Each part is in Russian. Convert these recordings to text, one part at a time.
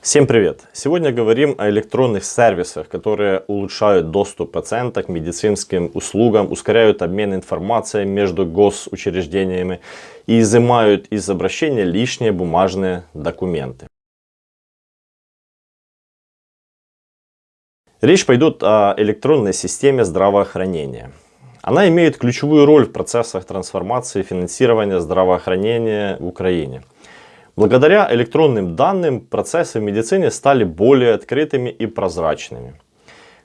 Всем привет! Сегодня говорим о электронных сервисах, которые улучшают доступ пациента к медицинским услугам, ускоряют обмен информацией между госучреждениями и изымают из обращения лишние бумажные документы. Речь пойдет о электронной системе здравоохранения. Она имеет ключевую роль в процессах трансформации финансирования здравоохранения в Украине. Благодаря электронным данным процессы в медицине стали более открытыми и прозрачными.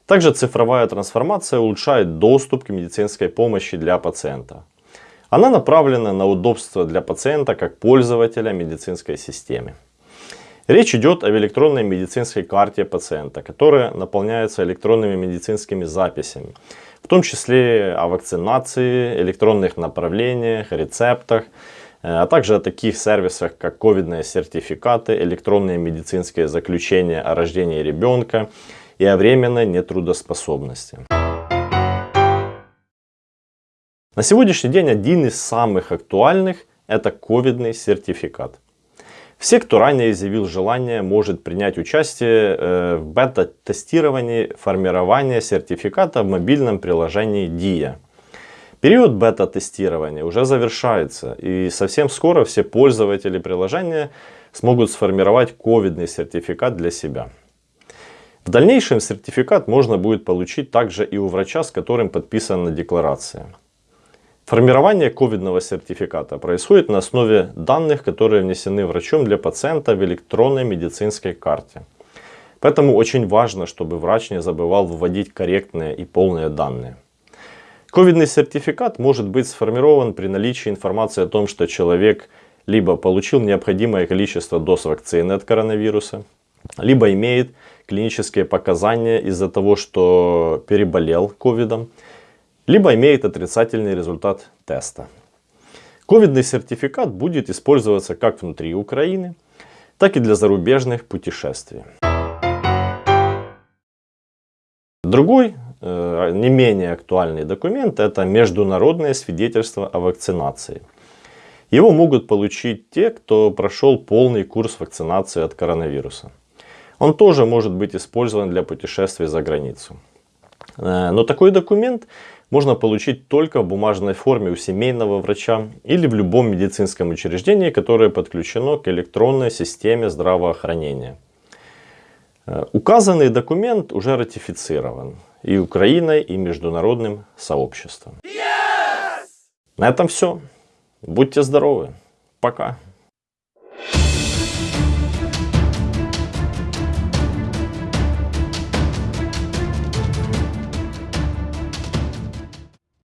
Также цифровая трансформация улучшает доступ к медицинской помощи для пациента. Она направлена на удобство для пациента как пользователя медицинской системы. Речь идет об электронной медицинской карте пациента, которая наполняется электронными медицинскими записями, в том числе о вакцинации, электронных направлениях, рецептах, Э, а также о таких сервисах, как ковидные сертификаты, электронные медицинские заключения о рождении ребенка и о временной нетрудоспособности. На сегодняшний день один из самых актуальных – это ковидный сертификат. Все, кто ранее изъявил желание, может принять участие э, в бета-тестировании формирования сертификата в мобильном приложении DIA. Период бета-тестирования уже завершается, и совсем скоро все пользователи приложения смогут сформировать ковидный сертификат для себя. В дальнейшем сертификат можно будет получить также и у врача, с которым подписана декларация. Формирование ковидного сертификата происходит на основе данных, которые внесены врачом для пациента в электронной медицинской карте. Поэтому очень важно, чтобы врач не забывал вводить корректные и полные данные. Ковидный сертификат может быть сформирован при наличии информации о том, что человек либо получил необходимое количество доз вакцины от коронавируса, либо имеет клинические показания из-за того, что переболел ковидом, либо имеет отрицательный результат теста. Ковидный сертификат будет использоваться как внутри Украины, так и для зарубежных путешествий. Другой Э, не менее актуальный документ это международное свидетельство о вакцинации. Его могут получить те, кто прошел полный курс вакцинации от коронавируса. Он тоже может быть использован для путешествий за границу. Э, но такой документ можно получить только в бумажной форме у семейного врача или в любом медицинском учреждении, которое подключено к электронной системе здравоохранения. Э, указанный документ уже ратифицирован и Украиной, и международным сообществом. Yes! На этом все. Будьте здоровы. Пока.